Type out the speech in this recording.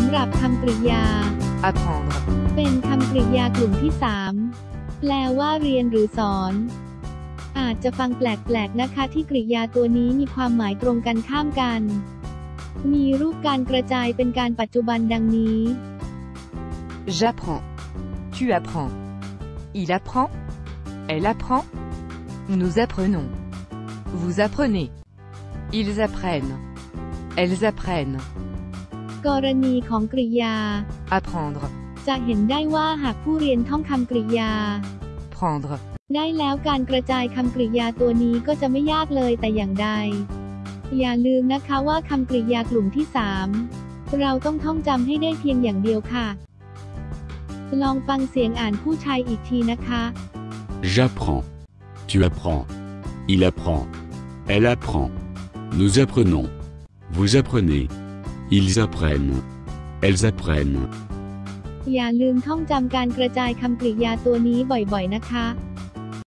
ำหรับคำกริยา apprendre, เป็นคำกริยากลุ่มที่ 3 แปลว่าเรียนหรือสอน อาจจะฟังแปลกๆนะคะที่กริยาตัวนี้มีความหมายตรงกันข้ามกัน มีรูปการกระจายเป็นการปัจจุบันดังนี้ j'apprends, tu apprends, il apprend, elle apprend, nous apprenons, vous apprenez, ils apprennent, elles apprennent, กรณีของกริยา apprendre, จะเห็นได้ว่าหากผู้เรียนท่องคำกริยา prendre, ได้แล้วการกระจายคำกริยาตัวนี้ก็จะไม่ยากเลยแต่อย่างใด อย่าลืมนะคะว่าคำกริยากลุ่มที่ 3 เราต้องท่องจำให้ได้เพียงอย่างเดียวค่ะ ลองฟังเสียงอ่านผู้ชายอีกทีนะคะ J'apprends. Tu apprends. Il apprend. Elle apprend. Nous apprenons. Vous apprenez. Ils apprennent. Elles apprennent. อย่าลืมท่องจำการกระจายคำกริยาตัวนี้บ่อยๆนะคะ